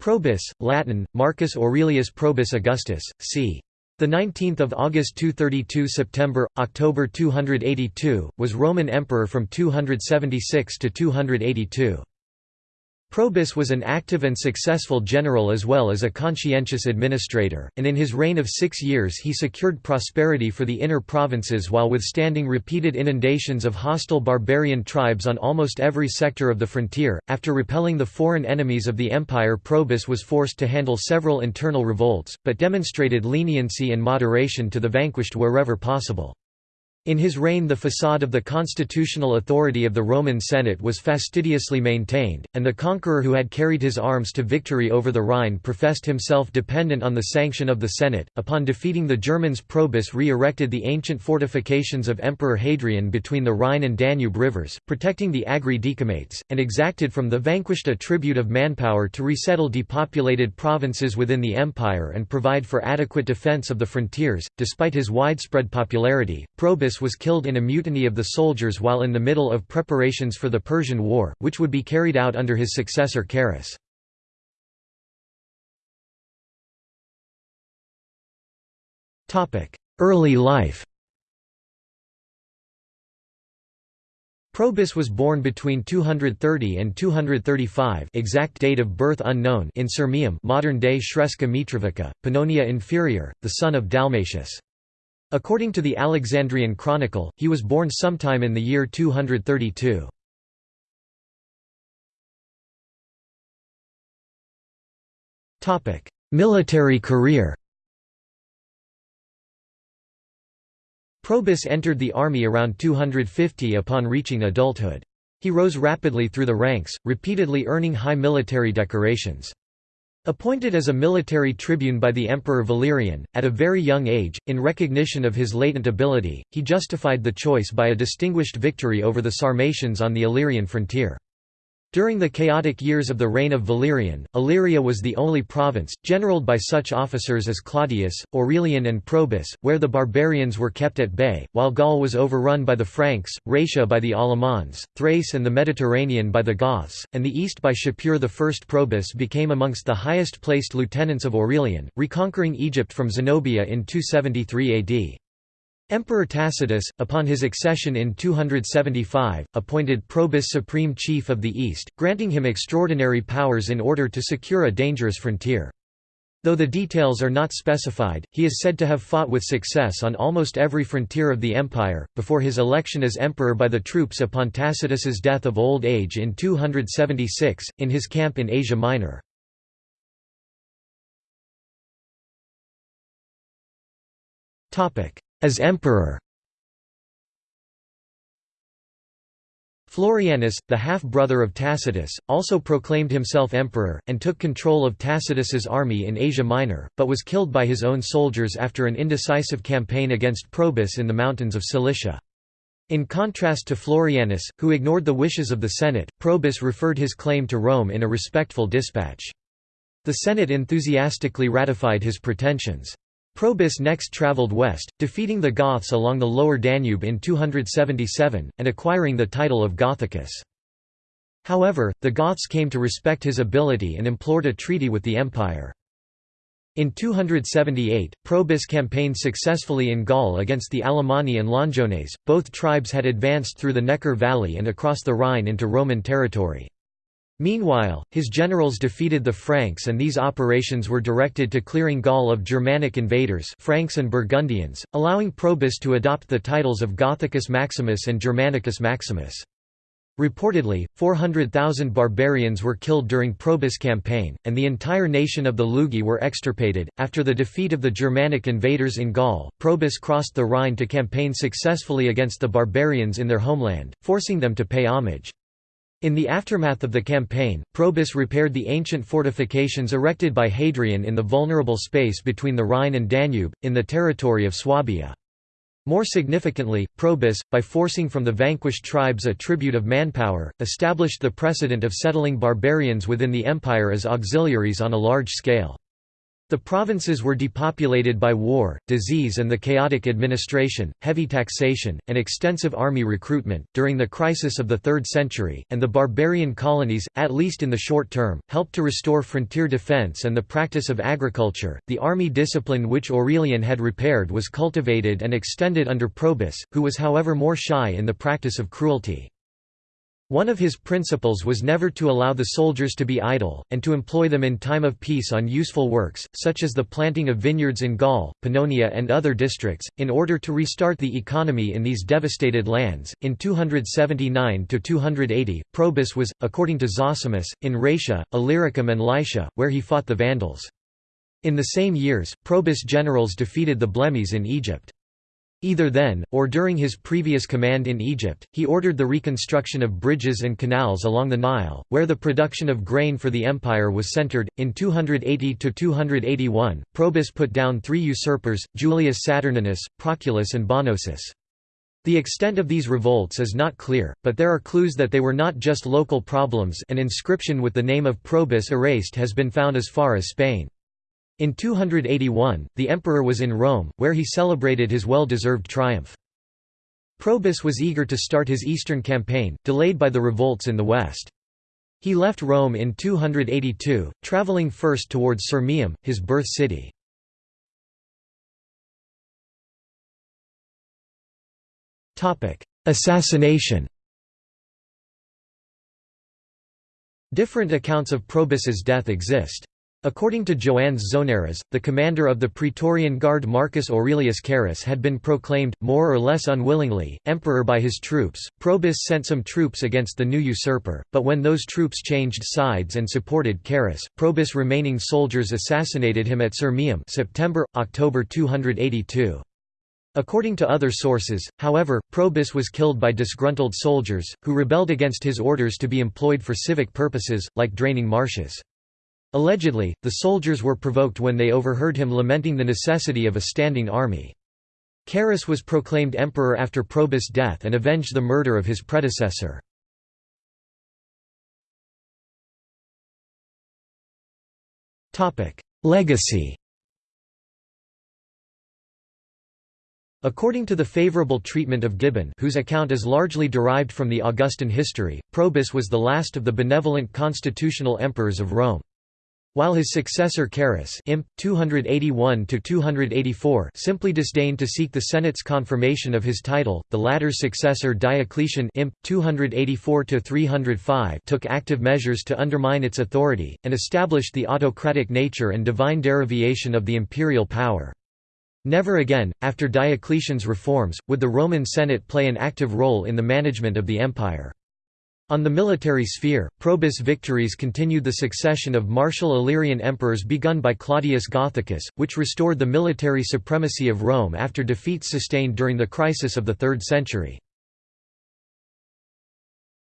Probus, Latin, Marcus Aurelius Probus Augustus, c. The 19th of August 232 September October 282 was Roman emperor from 276 to 282 Probus was an active and successful general as well as a conscientious administrator, and in his reign of six years he secured prosperity for the inner provinces while withstanding repeated inundations of hostile barbarian tribes on almost every sector of the frontier. After repelling the foreign enemies of the empire, Probus was forced to handle several internal revolts, but demonstrated leniency and moderation to the vanquished wherever possible. In his reign the facade of the constitutional authority of the Roman Senate was fastidiously maintained, and the conqueror who had carried his arms to victory over the Rhine professed himself dependent on the sanction of the Senate. Upon defeating the Germans Probus re-erected the ancient fortifications of Emperor Hadrian between the Rhine and Danube rivers, protecting the Agri Decumates, and exacted from the vanquished a tribute of manpower to resettle depopulated provinces within the empire and provide for adequate defense of the frontiers. Despite his widespread popularity, Probus was killed in a mutiny of the soldiers while in the middle of preparations for the Persian War, which would be carried out under his successor Carus. Early life Probus was born between 230 and 235 exact date of birth unknown in Sirmium modern-day Sremska Mitrovica, Pannonia Inferior, the son of Dalmatius. According to the Alexandrian Chronicle, he was born sometime in the year 232. Military career Probus entered the army around 250 upon reaching adulthood. He rose rapidly through the ranks, repeatedly earning high military decorations. Appointed as a military tribune by the Emperor Valerian, at a very young age, in recognition of his latent ability, he justified the choice by a distinguished victory over the Sarmatians on the Illyrian frontier. During the chaotic years of the reign of Valerian, Illyria was the only province, generalled by such officers as Claudius, Aurelian and Probus, where the barbarians were kept at bay, while Gaul was overrun by the Franks, Raetia by the Alamanni, Thrace and the Mediterranean by the Goths, and the east by Shapur I. Probus became amongst the highest placed lieutenants of Aurelian, reconquering Egypt from Zenobia in 273 AD. Emperor Tacitus, upon his accession in 275, appointed Probus supreme chief of the East, granting him extraordinary powers in order to secure a dangerous frontier. Though the details are not specified, he is said to have fought with success on almost every frontier of the empire, before his election as emperor by the troops upon Tacitus's death of old age in 276, in his camp in Asia Minor. As emperor Florianus, the half-brother of Tacitus, also proclaimed himself emperor, and took control of Tacitus's army in Asia Minor, but was killed by his own soldiers after an indecisive campaign against Probus in the mountains of Cilicia. In contrast to Florianus, who ignored the wishes of the Senate, Probus referred his claim to Rome in a respectful dispatch. The Senate enthusiastically ratified his pretensions. Probus next travelled west, defeating the Goths along the lower Danube in 277, and acquiring the title of Gothicus. However, the Goths came to respect his ability and implored a treaty with the empire. In 278, Probus campaigned successfully in Gaul against the Alemanni and Longiones, both tribes had advanced through the Neckar Valley and across the Rhine into Roman territory. Meanwhile, his generals defeated the Franks and these operations were directed to clearing Gaul of Germanic invaders Franks and Burgundians, allowing Probus to adopt the titles of Gothicus Maximus and Germanicus Maximus. Reportedly, 400,000 barbarians were killed during Probus' campaign, and the entire nation of the Lugi were extirpated. After the defeat of the Germanic invaders in Gaul, Probus crossed the Rhine to campaign successfully against the barbarians in their homeland, forcing them to pay homage. In the aftermath of the campaign, Probus repaired the ancient fortifications erected by Hadrian in the vulnerable space between the Rhine and Danube, in the territory of Swabia. More significantly, Probus, by forcing from the vanquished tribes a tribute of manpower, established the precedent of settling barbarians within the empire as auxiliaries on a large scale. The provinces were depopulated by war, disease, and the chaotic administration, heavy taxation, and extensive army recruitment. During the crisis of the 3rd century, and the barbarian colonies, at least in the short term, helped to restore frontier defense and the practice of agriculture. The army discipline which Aurelian had repaired was cultivated and extended under Probus, who was however more shy in the practice of cruelty. One of his principles was never to allow the soldiers to be idle, and to employ them in time of peace on useful works, such as the planting of vineyards in Gaul, Pannonia, and other districts, in order to restart the economy in these devastated lands. In 279 280, Probus was, according to Zosimus, in Raetia, Illyricum, and Lycia, where he fought the Vandals. In the same years, Probus' generals defeated the Blemmyes in Egypt. Either then, or during his previous command in Egypt, he ordered the reconstruction of bridges and canals along the Nile, where the production of grain for the empire was centered. In 280 281, Probus put down three usurpers Julius Saturninus, Proculus, and Bonosus. The extent of these revolts is not clear, but there are clues that they were not just local problems. An inscription with the name of Probus erased has been found as far as Spain. In 281, the emperor was in Rome, where he celebrated his well-deserved triumph. Probus was eager to start his eastern campaign, delayed by the revolts in the west. He left Rome in 282, traveling first towards Sirmium, his birth city. Assassination Different accounts of Probus's death exist. According to Joannes Zonaras, the commander of the Praetorian Guard Marcus Aurelius Carus had been proclaimed, more or less unwillingly, emperor by his troops. Probus sent some troops against the new usurper, but when those troops changed sides and supported Carus, Probus' remaining soldiers assassinated him at Sirmium September, October 282. According to other sources, however, Probus was killed by disgruntled soldiers, who rebelled against his orders to be employed for civic purposes, like draining marshes. Allegedly, the soldiers were provoked when they overheard him lamenting the necessity of a standing army. Carus was proclaimed emperor after Probus' death and avenged the murder of his predecessor. Legacy According to the favorable treatment of Gibbon whose account is largely derived from the Augustan history, Probus was the last of the benevolent constitutional emperors of Rome. While his successor Carus imp. 281 simply disdained to seek the Senate's confirmation of his title, the latter's successor Diocletian imp. 284 took active measures to undermine its authority, and established the autocratic nature and divine derivation of the imperial power. Never again, after Diocletian's reforms, would the Roman Senate play an active role in the management of the empire. On the military sphere, Probus' victories continued the succession of martial Illyrian emperors begun by Claudius Gothicus, which restored the military supremacy of Rome after defeats sustained during the crisis of the 3rd century.